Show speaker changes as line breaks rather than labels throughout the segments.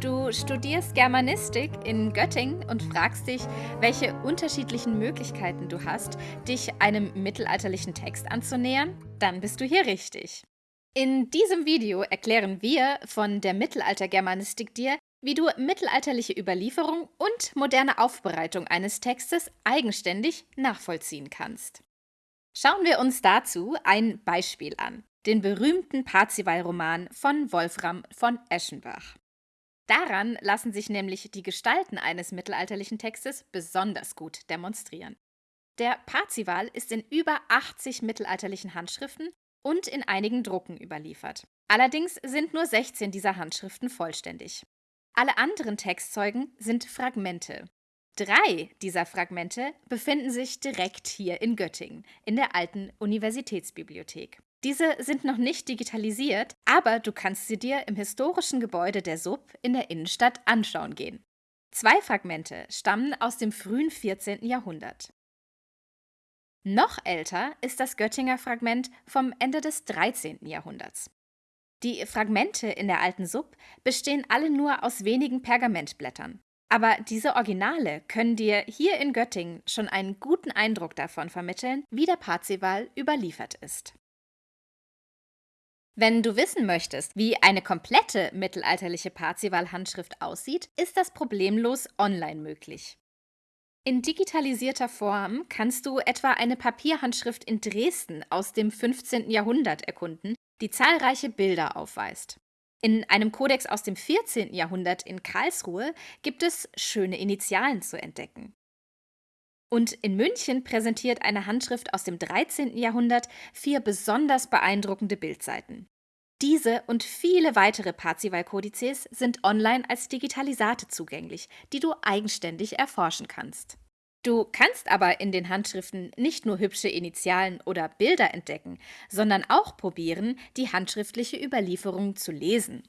Du studierst Germanistik in Göttingen und fragst dich, welche unterschiedlichen Möglichkeiten du hast, dich einem mittelalterlichen Text anzunähern? Dann bist du hier richtig. In diesem Video erklären wir von der Mittelaltergermanistik dir, wie du mittelalterliche Überlieferung und moderne Aufbereitung eines Textes eigenständig nachvollziehen kannst. Schauen wir uns dazu ein Beispiel an, den berühmten Parzival-Roman von Wolfram von Eschenbach. Daran lassen sich nämlich die Gestalten eines mittelalterlichen Textes besonders gut demonstrieren. Der Parzival ist in über 80 mittelalterlichen Handschriften und in einigen Drucken überliefert. Allerdings sind nur 16 dieser Handschriften vollständig. Alle anderen Textzeugen sind Fragmente. Drei dieser Fragmente befinden sich direkt hier in Göttingen, in der alten Universitätsbibliothek. Diese sind noch nicht digitalisiert, aber du kannst sie dir im historischen Gebäude der Sub in der Innenstadt anschauen gehen. Zwei Fragmente stammen aus dem frühen 14. Jahrhundert. Noch älter ist das Göttinger Fragment vom Ende des 13. Jahrhunderts. Die Fragmente in der alten Sub bestehen alle nur aus wenigen Pergamentblättern. Aber diese Originale können dir hier in Göttingen schon einen guten Eindruck davon vermitteln, wie der Parzival überliefert ist. Wenn du wissen möchtest, wie eine komplette mittelalterliche Parzival-Handschrift aussieht, ist das problemlos online möglich. In digitalisierter Form kannst du etwa eine Papierhandschrift in Dresden aus dem 15. Jahrhundert erkunden, die zahlreiche Bilder aufweist. In einem Kodex aus dem 14. Jahrhundert in Karlsruhe gibt es schöne Initialen zu entdecken. Und in München präsentiert eine Handschrift aus dem 13. Jahrhundert vier besonders beeindruckende Bildseiten. Diese und viele weitere Parzival-Kodizes sind online als Digitalisate zugänglich, die du eigenständig erforschen kannst. Du kannst aber in den Handschriften nicht nur hübsche Initialen oder Bilder entdecken, sondern auch probieren, die handschriftliche Überlieferung zu lesen.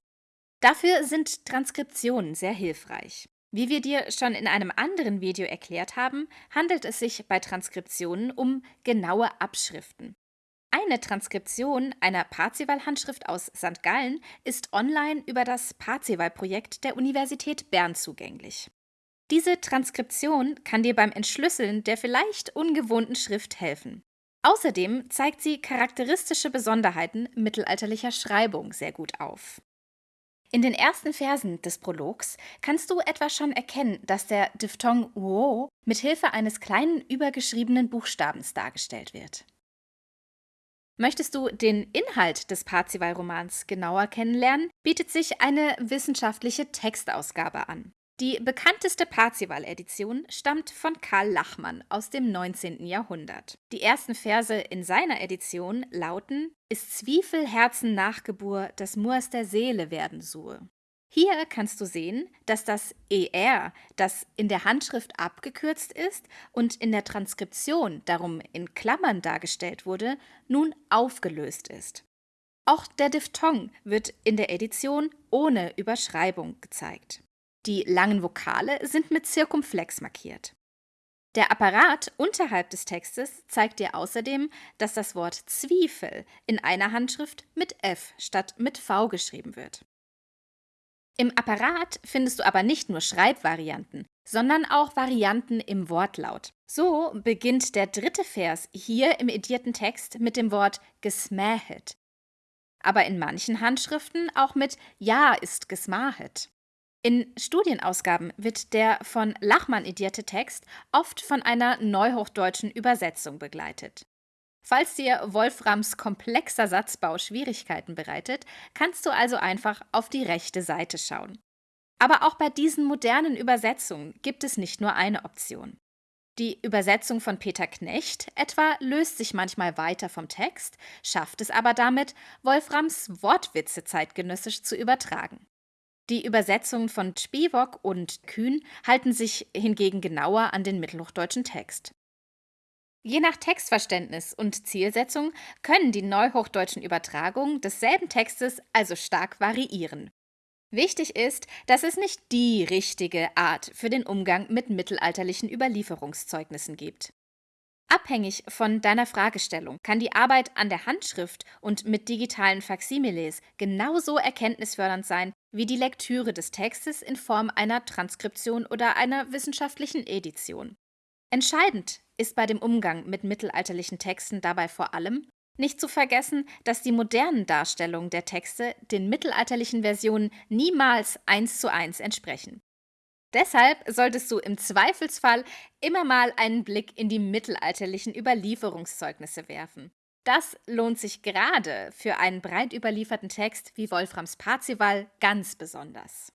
Dafür sind Transkriptionen sehr hilfreich. Wie wir dir schon in einem anderen Video erklärt haben, handelt es sich bei Transkriptionen um genaue Abschriften. Eine Transkription einer Parzival-Handschrift aus St. Gallen ist online über das Parzival-Projekt der Universität Bern zugänglich. Diese Transkription kann dir beim Entschlüsseln der vielleicht ungewohnten Schrift helfen. Außerdem zeigt sie charakteristische Besonderheiten mittelalterlicher Schreibung sehr gut auf. In den ersten Versen des Prologs kannst du etwa schon erkennen, dass der Diphthong uo mit Hilfe eines kleinen übergeschriebenen Buchstabens dargestellt wird. Möchtest du den Inhalt des Parzival-Romans genauer kennenlernen, bietet sich eine wissenschaftliche Textausgabe an. Die bekannteste Parzival-Edition stammt von Karl Lachmann aus dem 19. Jahrhundert. Die ersten Verse in seiner Edition lauten: Ist Zwiefel Herzen Nachgebur, das Moors der Seele werden sue. Hier kannst du sehen, dass das ER, das in der Handschrift abgekürzt ist und in der Transkription darum in Klammern dargestellt wurde, nun aufgelöst ist. Auch der Diphthong wird in der Edition ohne Überschreibung gezeigt. Die langen Vokale sind mit Zirkumflex markiert. Der Apparat unterhalb des Textes zeigt dir außerdem, dass das Wort Zwiefel in einer Handschrift mit F statt mit V geschrieben wird. Im Apparat findest du aber nicht nur Schreibvarianten, sondern auch Varianten im Wortlaut. So beginnt der dritte Vers hier im edierten Text mit dem Wort gesmähet, aber in manchen Handschriften auch mit Ja ist gesmahet. In Studienausgaben wird der von Lachmann edierte Text oft von einer neuhochdeutschen Übersetzung begleitet. Falls dir Wolframs komplexer Satzbau Schwierigkeiten bereitet, kannst du also einfach auf die rechte Seite schauen. Aber auch bei diesen modernen Übersetzungen gibt es nicht nur eine Option. Die Übersetzung von Peter Knecht etwa löst sich manchmal weiter vom Text, schafft es aber damit, Wolframs Wortwitze zeitgenössisch zu übertragen. Die Übersetzungen von Spiewok und Kühn halten sich hingegen genauer an den mittelhochdeutschen Text. Je nach Textverständnis und Zielsetzung können die neuhochdeutschen Übertragungen desselben Textes also stark variieren. Wichtig ist, dass es nicht die richtige Art für den Umgang mit mittelalterlichen Überlieferungszeugnissen gibt. Abhängig von deiner Fragestellung kann die Arbeit an der Handschrift und mit digitalen Faksimiles genauso erkenntnisfördernd sein wie die Lektüre des Textes in Form einer Transkription oder einer wissenschaftlichen Edition. Entscheidend ist bei dem Umgang mit mittelalterlichen Texten dabei vor allem, nicht zu vergessen, dass die modernen Darstellungen der Texte den mittelalterlichen Versionen niemals eins zu eins entsprechen. Deshalb solltest du im Zweifelsfall immer mal einen Blick in die mittelalterlichen Überlieferungszeugnisse werfen. Das lohnt sich gerade für einen breit überlieferten Text wie Wolframs Parzival ganz besonders.